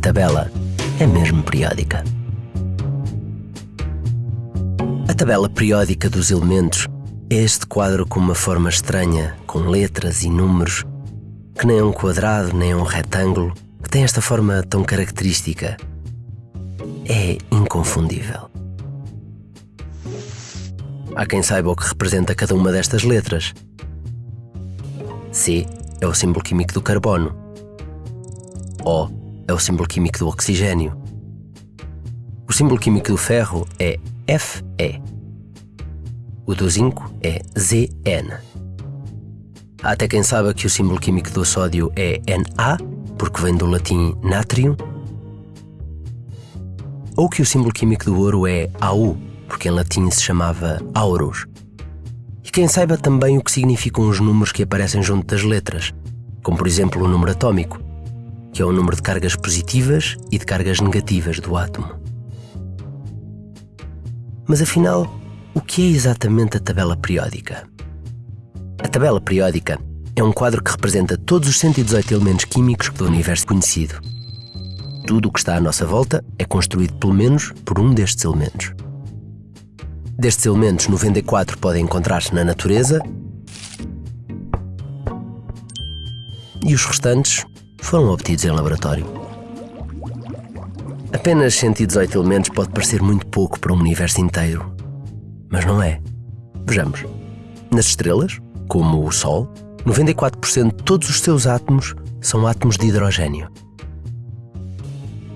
tabela é mesmo periódica. A tabela periódica dos elementos é este quadro com uma forma estranha, com letras e números, que nem é um quadrado nem é um retângulo, que tem esta forma tão característica. É inconfundível. Há quem saiba o que representa cada uma destas letras. C é o símbolo químico do carbono. O é o símbolo químico do oxigênio. O símbolo químico do ferro é Fe. O do zinco é Zn. Há até quem saiba que o símbolo químico do sódio é Na, porque vem do latim natrium. Ou que o símbolo químico do ouro é Au, porque em latim se chamava auros. E quem saiba também o que significam os números que aparecem junto das letras, como por exemplo o número atômico, que é o número de cargas positivas e de cargas negativas do átomo. Mas afinal, o que é exatamente a tabela periódica? A tabela periódica é um quadro que representa todos os 118 elementos químicos do universo conhecido. Tudo o que está à nossa volta é construído pelo menos por um destes elementos. Destes elementos, 94 podem encontrar-se na natureza e os restantes foram obtidos em laboratório. Apenas 118 elementos pode parecer muito pouco para um universo inteiro, mas não é. Vejamos. Nas estrelas, como o Sol, 94% de todos os seus átomos são átomos de hidrogênio.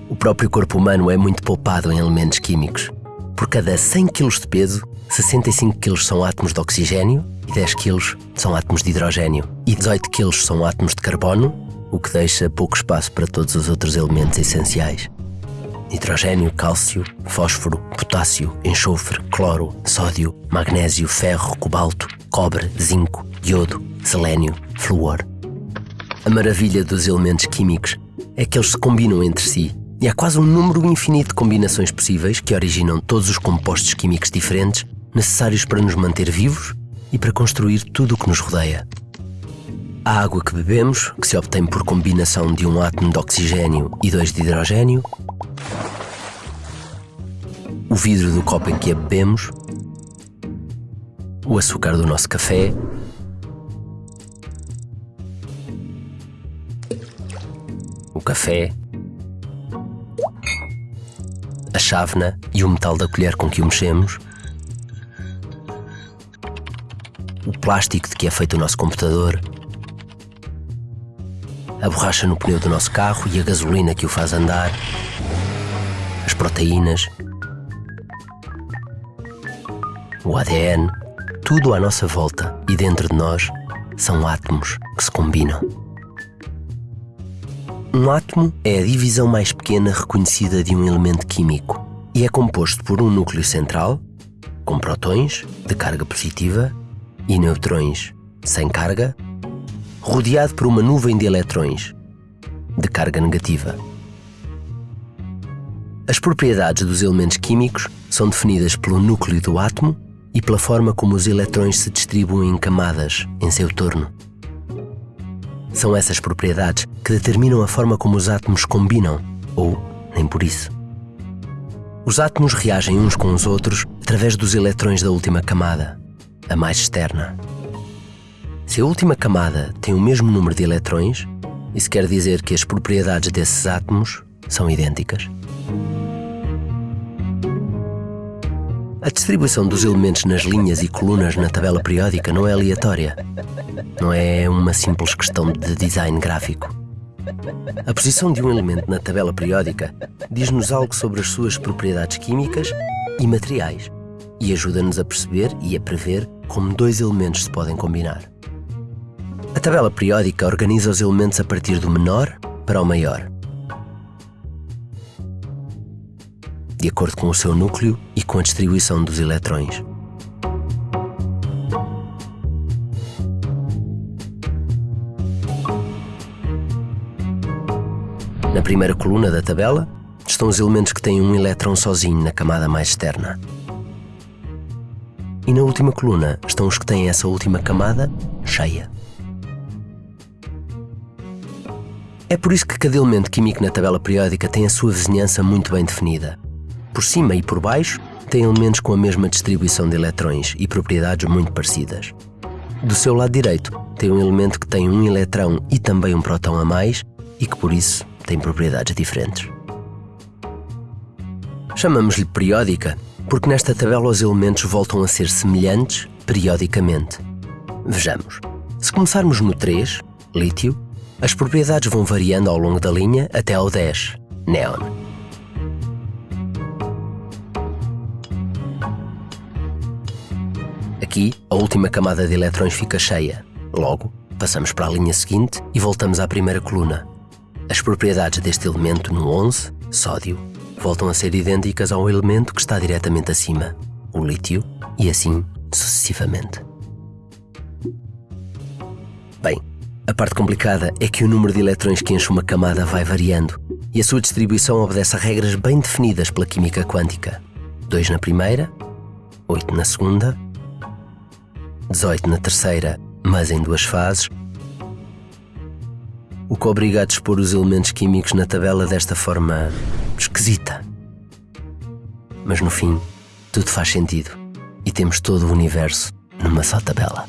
O próprio corpo humano é muito poupado em elementos químicos. Por cada 100 kg de peso, 65 kg são átomos de oxigênio e 10 kg são átomos de hidrogênio e 18 kg são átomos de carbono, o que deixa pouco espaço para todos os outros elementos essenciais. Nitrogênio, cálcio, fósforo, potássio, enxofre, cloro, sódio, magnésio, ferro, cobalto, cobre, zinco, iodo, selênio, flúor. A maravilha dos elementos químicos é que eles se combinam entre si e há quase um número infinito de combinações possíveis que originam todos os compostos químicos diferentes necessários para nos manter vivos e para construir tudo o que nos rodeia. A água que bebemos, que se obtém por combinação de um átomo de oxigênio e dois de hidrogênio, o vidro do copo em que a bebemos, o açúcar do nosso café, o café, a chávena e o metal da colher com que o mexemos, o plástico de que é feito o nosso computador, a borracha no pneu do nosso carro e a gasolina que o faz andar, as proteínas, o ADN, tudo à nossa volta e dentro de nós são átomos que se combinam. Um átomo é a divisão mais pequena reconhecida de um elemento químico e é composto por um núcleo central, com protões de carga positiva e neutrões sem carga, rodeado por uma nuvem de eletrões de carga negativa. As propriedades dos elementos químicos são definidas pelo núcleo do átomo e pela forma como os eletrões se distribuem em camadas em seu torno. São essas propriedades que determinam a forma como os átomos combinam, ou nem por isso. Os átomos reagem uns com os outros através dos eletrões da última camada, a mais externa. Se a última camada tem o mesmo número de eletrões, isso quer dizer que as propriedades desses átomos são idênticas. A distribuição dos elementos nas linhas e colunas na tabela periódica não é aleatória. Não é uma simples questão de design gráfico. A posição de um elemento na tabela periódica diz-nos algo sobre as suas propriedades químicas e materiais e ajuda-nos a perceber e a prever como dois elementos se podem combinar. A tabela periódica organiza os elementos a partir do menor para o maior. de acordo com o seu núcleo e com a distribuição dos eletrões. Na primeira coluna da tabela estão os elementos que têm um elétron sozinho na camada mais externa. E na última coluna estão os que têm essa última camada cheia. É por isso que cada elemento químico na tabela periódica tem a sua vizinhança muito bem definida. Por cima e por baixo, tem elementos com a mesma distribuição de eletrões e propriedades muito parecidas. Do seu lado direito, tem um elemento que tem um eletrão e também um próton a mais e que por isso tem propriedades diferentes. Chamamos-lhe periódica porque nesta tabela os elementos voltam a ser semelhantes periodicamente. Vejamos. Se começarmos no 3, lítio, as propriedades vão variando ao longo da linha até ao 10, neon. Aqui, a última camada de eletrões fica cheia. Logo, passamos para a linha seguinte e voltamos à primeira coluna. As propriedades deste elemento no 11, sódio, voltam a ser idênticas ao elemento que está diretamente acima, o lítio, e assim sucessivamente. A parte complicada é que o número de eletrões que enche uma camada vai variando e a sua distribuição obedece a regras bem definidas pela química quântica. 2 na primeira, 8 na segunda, 18 na terceira, mas em duas fases, o que obriga a dispor os elementos químicos na tabela desta forma esquisita. Mas no fim, tudo faz sentido e temos todo o universo numa só tabela.